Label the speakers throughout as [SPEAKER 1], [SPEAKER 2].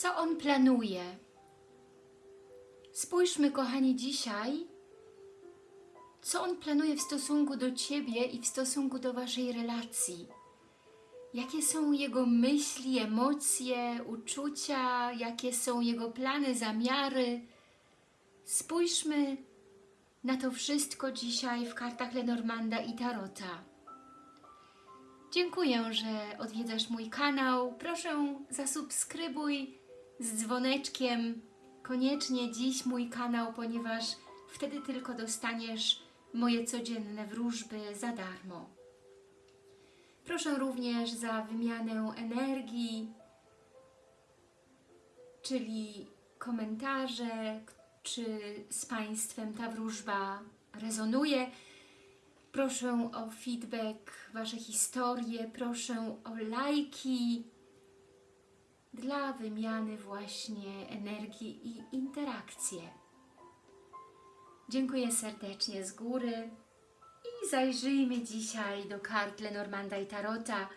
[SPEAKER 1] Co on planuje? Spójrzmy, kochani, dzisiaj, co on planuje w stosunku do Ciebie i w stosunku do Waszej relacji. Jakie są jego myśli, emocje, uczucia, jakie są jego plany, zamiary. Spójrzmy na to wszystko dzisiaj w kartach Lenormanda i Tarota. Dziękuję, że odwiedzasz mój kanał. Proszę zasubskrybuj z dzwoneczkiem koniecznie dziś mój kanał, ponieważ wtedy tylko dostaniesz moje codzienne wróżby za darmo. Proszę również za wymianę energii, czyli komentarze, czy z Państwem ta wróżba rezonuje. Proszę o feedback, Wasze historie, proszę o lajki dla wymiany właśnie energii i interakcje. Dziękuję serdecznie z góry i zajrzyjmy dzisiaj do kart Lenormanda i Tarota.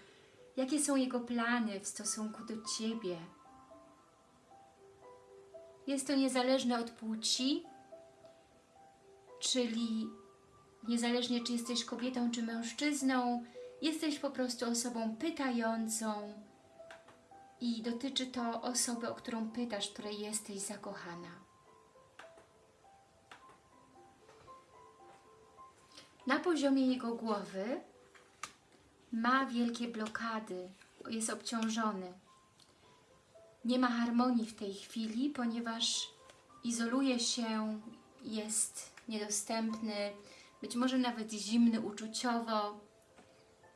[SPEAKER 1] Jakie są jego plany w stosunku do Ciebie? Jest to niezależne od płci, czyli niezależnie czy jesteś kobietą czy mężczyzną, jesteś po prostu osobą pytającą i dotyczy to osoby, o którą pytasz, której jesteś zakochana. Na poziomie jego głowy ma wielkie blokady, jest obciążony. Nie ma harmonii w tej chwili, ponieważ izoluje się, jest niedostępny, być może nawet zimny uczuciowo.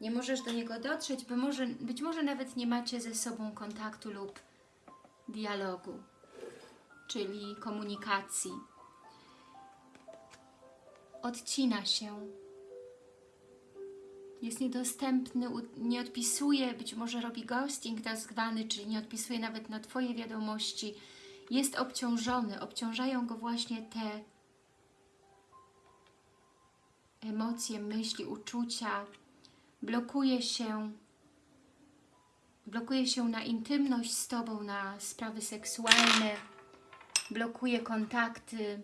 [SPEAKER 1] Nie możesz do niego dotrzeć, by może, być może nawet nie macie ze sobą kontaktu lub dialogu, czyli komunikacji. Odcina się. Jest niedostępny, nie odpisuje, być może robi ghosting tak zwany, czyli nie odpisuje nawet na Twoje wiadomości. Jest obciążony, obciążają go właśnie te emocje, myśli, uczucia, blokuje się, blokuje się na intymność z Tobą, na sprawy seksualne, blokuje kontakty,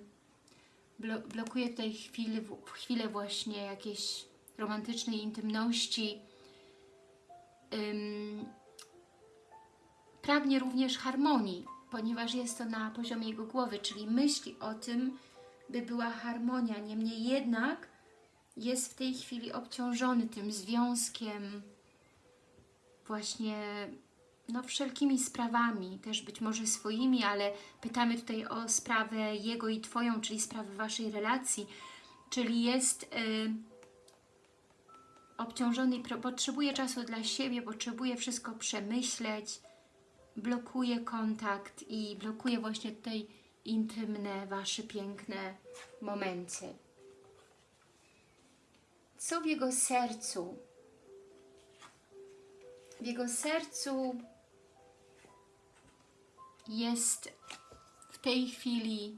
[SPEAKER 1] blo blokuje tutaj chwilę, chwilę właśnie jakiejś romantycznej intymności. Ym, pragnie również harmonii, ponieważ jest to na poziomie jego głowy, czyli myśli o tym, by była harmonia. Niemniej jednak jest w tej chwili obciążony tym związkiem, właśnie no, wszelkimi sprawami, też być może swoimi, ale pytamy tutaj o sprawę jego i Twoją, czyli sprawę Waszej relacji, czyli jest y, obciążony i potrzebuje czasu dla siebie, potrzebuje wszystko przemyśleć, blokuje kontakt i blokuje właśnie tutaj intymne, Wasze piękne momenty co w jego sercu. W jego sercu jest w tej chwili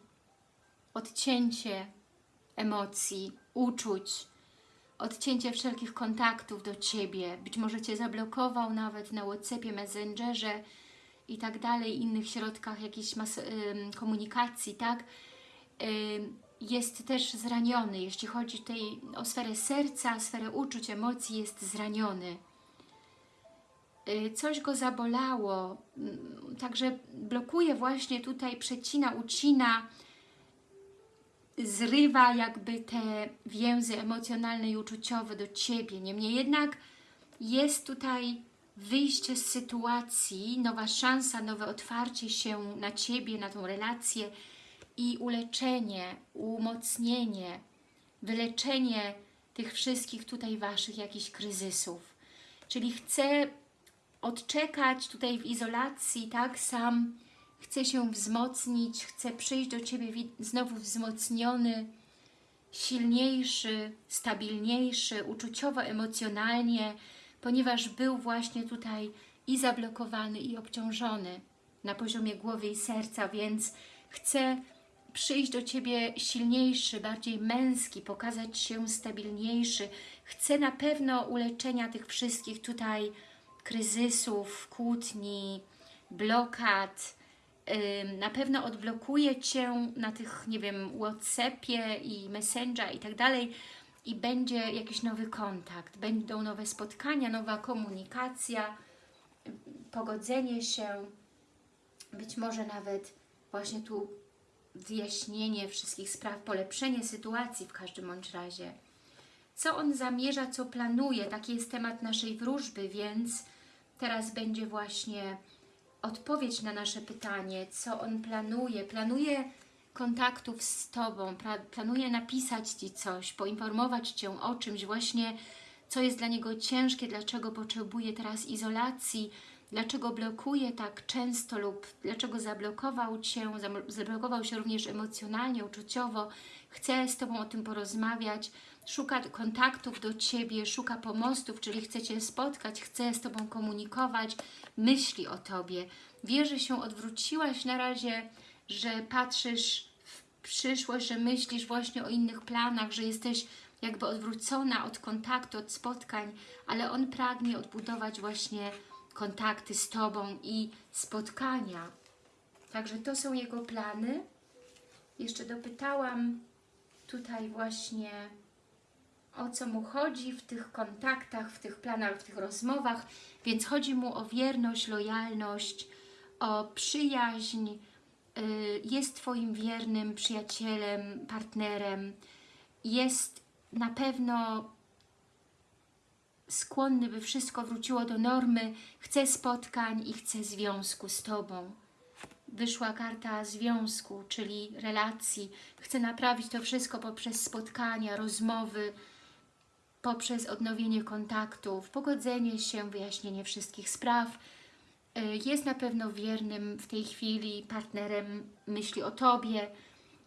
[SPEAKER 1] odcięcie emocji, uczuć, odcięcie wszelkich kontaktów do Ciebie. Być może Cię zablokował nawet na Whatsappie, Messengerze i tak dalej, innych środkach jakiejś komunikacji, tak? Jest też zraniony. Jeśli chodzi tutaj o sferę serca, sferę uczuć, emocji, jest zraniony. Y, coś go zabolało, mm, także blokuje właśnie tutaj, przecina, ucina, zrywa jakby te więzy emocjonalne i uczuciowe do Ciebie. Niemniej jednak jest tutaj wyjście z sytuacji, nowa szansa, nowe otwarcie się na Ciebie, na tą relację, i uleczenie, umocnienie, wyleczenie tych wszystkich tutaj Waszych jakichś kryzysów. Czyli chcę odczekać tutaj w izolacji, tak, sam chcę się wzmocnić, chcę przyjść do Ciebie znowu wzmocniony, silniejszy, stabilniejszy, uczuciowo, emocjonalnie, ponieważ był właśnie tutaj i zablokowany, i obciążony na poziomie głowy i serca, więc chcę przyjść do Ciebie silniejszy, bardziej męski, pokazać się stabilniejszy. Chcę na pewno uleczenia tych wszystkich tutaj kryzysów, kłótni, blokad, Na pewno odblokuje Cię na tych, nie wiem, Whatsappie i Messenger i tak dalej. I będzie jakiś nowy kontakt, będą nowe spotkania, nowa komunikacja, pogodzenie się, być może nawet właśnie tu wyjaśnienie wszystkich spraw, polepszenie sytuacji w każdym bądź razie. Co on zamierza, co planuje, taki jest temat naszej wróżby, więc teraz będzie właśnie odpowiedź na nasze pytanie, co on planuje. Planuje kontaktów z Tobą, planuje napisać Ci coś, poinformować Cię o czymś właśnie, co jest dla niego ciężkie, dlaczego potrzebuje teraz izolacji, dlaczego blokuje tak często lub dlaczego zablokował Cię, zablokował się również emocjonalnie, uczuciowo, chce z Tobą o tym porozmawiać, szuka kontaktów do Ciebie, szuka pomostów, czyli chce Cię spotkać, chce z Tobą komunikować, myśli o Tobie. Wie, że się odwróciłaś na razie, że patrzysz w przyszłość, że myślisz właśnie o innych planach, że jesteś jakby odwrócona od kontaktu, od spotkań, ale on pragnie odbudować właśnie kontakty z Tobą i spotkania. Także to są jego plany. Jeszcze dopytałam tutaj właśnie o co mu chodzi w tych kontaktach, w tych planach, w tych rozmowach, więc chodzi mu o wierność, lojalność, o przyjaźń, y, jest Twoim wiernym przyjacielem, partnerem, jest na pewno skłonny, by wszystko wróciło do normy, chce spotkań i chce związku z Tobą. Wyszła karta związku, czyli relacji. Chce naprawić to wszystko poprzez spotkania, rozmowy, poprzez odnowienie kontaktów, pogodzenie się, wyjaśnienie wszystkich spraw. Y, Jest na pewno wiernym w tej chwili partnerem, myśli o Tobie.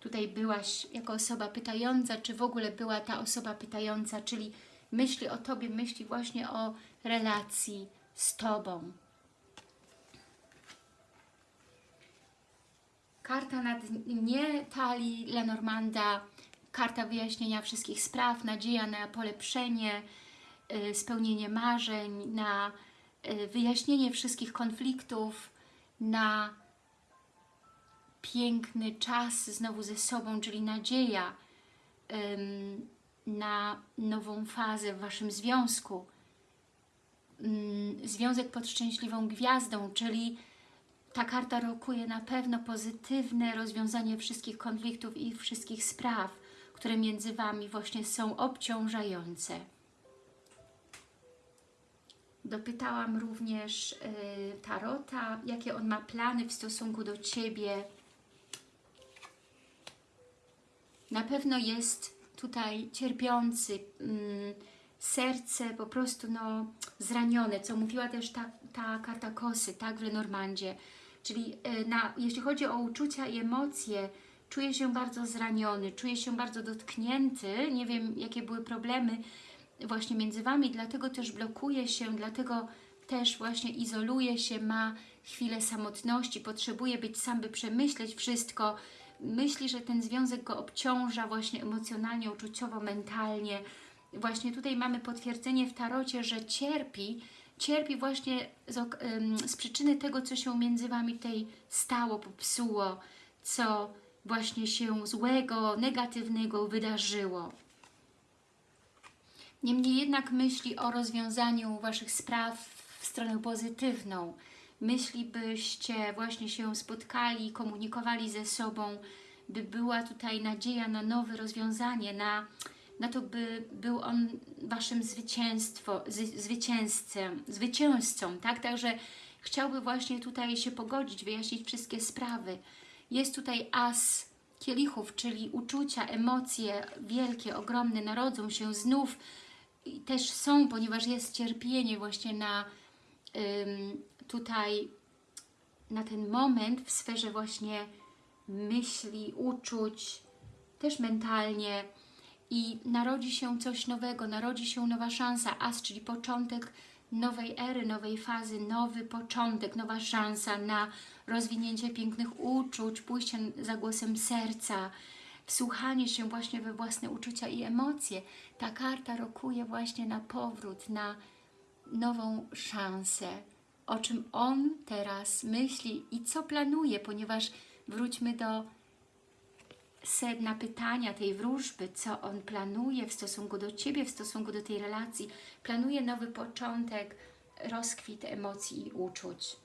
[SPEAKER 1] Tutaj byłaś jako osoba pytająca, czy w ogóle była ta osoba pytająca, czyli myśli o Tobie, myśli właśnie o relacji z Tobą. Karta na dnie talii Lenormanda, karta wyjaśnienia wszystkich spraw, nadzieja na polepszenie, y, spełnienie marzeń, na y, wyjaśnienie wszystkich konfliktów, na piękny czas znowu ze sobą, czyli nadzieja na nową fazę w Waszym związku. Ym, Związek pod szczęśliwą gwiazdą, czyli ta karta rokuje na pewno pozytywne rozwiązanie wszystkich konfliktów i wszystkich spraw, które między Wami właśnie są obciążające. Dopytałam również y, Tarota, jakie on ma plany w stosunku do Ciebie. Na pewno jest tutaj cierpiący, mm, serce po prostu no, zranione, co mówiła też ta, ta karta kosy, tak, w Lenormandzie. Czyli y, na, jeśli chodzi o uczucia i emocje, czuje się bardzo zraniony, czuje się bardzo dotknięty, nie wiem jakie były problemy właśnie między Wami, dlatego też blokuje się, dlatego też właśnie izoluje się, ma chwilę samotności, potrzebuje być sam, by przemyśleć wszystko, myśli, że ten związek go obciąża właśnie emocjonalnie, uczuciowo, mentalnie. Właśnie tutaj mamy potwierdzenie w tarocie, że cierpi, cierpi właśnie z, z przyczyny tego, co się między Wami tutaj stało, popsuło, co właśnie się złego, negatywnego wydarzyło. Niemniej jednak myśli o rozwiązaniu Waszych spraw w stronę pozytywną. Myśli, byście właśnie się spotkali, komunikowali ze sobą, by była tutaj nadzieja na nowe rozwiązanie, na, na to, by był on Waszym zwycięstwo, zy, zwycięzcą, tak? Także chciałby właśnie tutaj się pogodzić, wyjaśnić wszystkie sprawy. Jest tutaj as kielichów, czyli uczucia, emocje wielkie, ogromne narodzą się znów też są, ponieważ jest cierpienie właśnie na tutaj na ten moment w sferze właśnie myśli, uczuć, też mentalnie. I narodzi się coś nowego, narodzi się nowa szansa, as, czyli początek nowej ery, nowej fazy, nowy początek, nowa szansa na rozwinięcie pięknych uczuć, pójście za głosem serca, wsłuchanie się właśnie we własne uczucia i emocje. Ta karta rokuje właśnie na powrót, na nową szansę, o czym on teraz myśli i co planuje, ponieważ wróćmy do sedna pytania tej wróżby, co on planuje w stosunku do Ciebie, w stosunku do tej relacji. Planuje nowy początek, rozkwit emocji i uczuć.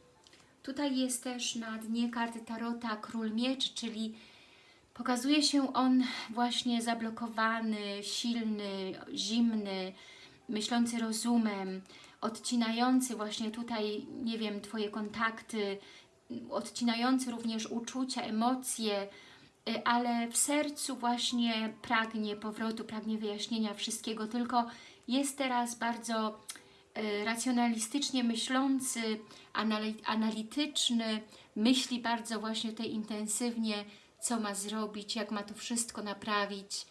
[SPEAKER 1] Tutaj jest też na dnie karty Tarota Król Mieczy, czyli pokazuje się on właśnie zablokowany, silny, zimny, myślący rozumem, odcinający właśnie tutaj, nie wiem, Twoje kontakty, odcinający również uczucia, emocje, y, ale w sercu właśnie pragnie powrotu, pragnie wyjaśnienia wszystkiego, tylko jest teraz bardzo y, racjonalistycznie myślący, anali- analityczny, myśli bardzo właśnie tutaj intensywnie, co ma zrobić, jak ma to wszystko naprawić.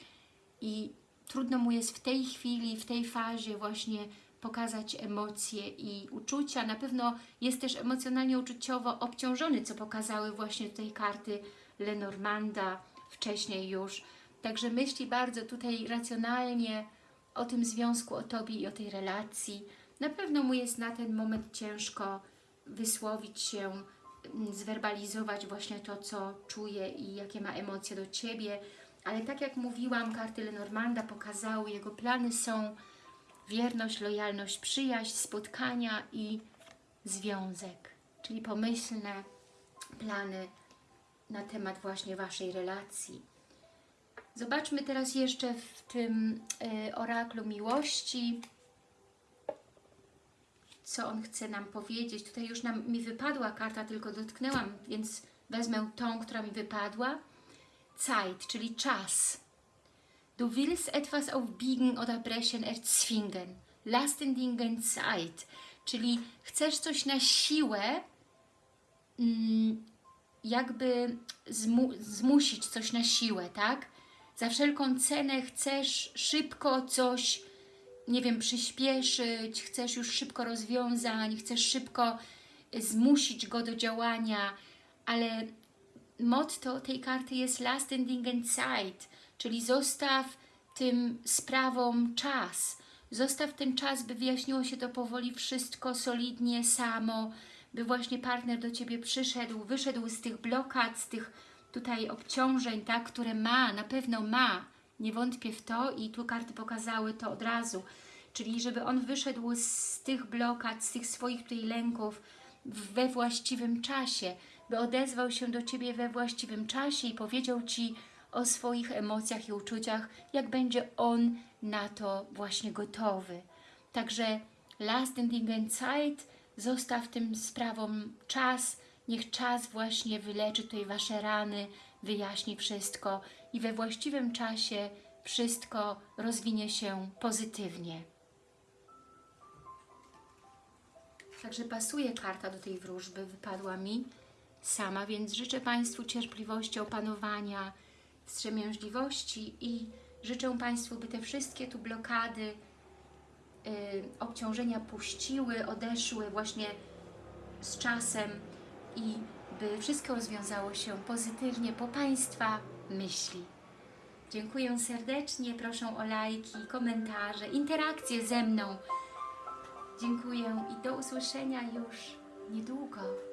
[SPEAKER 1] I trudno mu jest w tej chwili, w tej fazie właśnie pokazać emocje i uczucia. Na pewno jest też emocjonalnie, uczuciowo obciążony, co pokazały właśnie tutaj karty Lenormanda wcześniej już. Także myśli bardzo tutaj racjonalnie o tym związku, o Tobie i o tej relacji. Na pewno mu jest na ten moment ciężko wysłowić się, mm, zwerbalizować właśnie to, co czuje i jakie ma emocje do Ciebie. Ale tak jak mówiłam, karty Lenormanda pokazały, jego plany są wierność, lojalność, przyjaźń, spotkania i związek, czyli pomyślne plany na temat właśnie Waszej relacji. Zobaczmy teraz jeszcze w tym y, oraklu miłości, co on chce nam powiedzieć. Tutaj już nam, mi wypadła karta, tylko dotknęłam, więc wezmę tą, która mi wypadła. Zeit, czyli czas. Du willst etwas aufbiegen oder brechen, erzwingen. Lass den Dingen Zeit. Czyli chcesz coś na siłę, mm, jakby zmu zmusić coś na siłę, tak? Za wszelką cenę chcesz szybko coś, nie wiem, przyspieszyć, chcesz już szybko rozwiązań, chcesz szybko zmusić go do działania, ale motto tej karty jest Last den Dingen Zeit, czyli zostaw tym sprawom czas. Zostaw ten czas, by wyjaśniło się to powoli wszystko solidnie, samo, by właśnie partner do Ciebie przyszedł, wyszedł z tych blokad, z tych tutaj obciążeń, tak, które ma, na pewno ma, nie wątpię w to i tu karty pokazały to od razu, czyli żeby on wyszedł z tych blokad, z tych swoich tutaj lęków we właściwym czasie, by odezwał się do Ciebie we właściwym czasie i powiedział Ci o swoich emocjach i uczuciach, jak będzie on na to właśnie gotowy. Także Last den Dingen Zeit, zostaw tym sprawom czas, niech czas właśnie wyleczy tutaj Wasze rany, wyjaśni wszystko i we właściwym czasie wszystko rozwinie się pozytywnie. Także pasuje karta do tej wróżby, wypadła mi sama, więc życzę Państwu cierpliwości, opanowania, wstrzemięźliwości i życzę Państwu, by te wszystkie tu blokady, y, obciążenia puściły, odeszły właśnie z czasem i by wszystko rozwiązało się pozytywnie po Państwa myśli. Dziękuję serdecznie, proszę o lajki, komentarze, interakcje ze mną. Dziękuję i do usłyszenia już niedługo.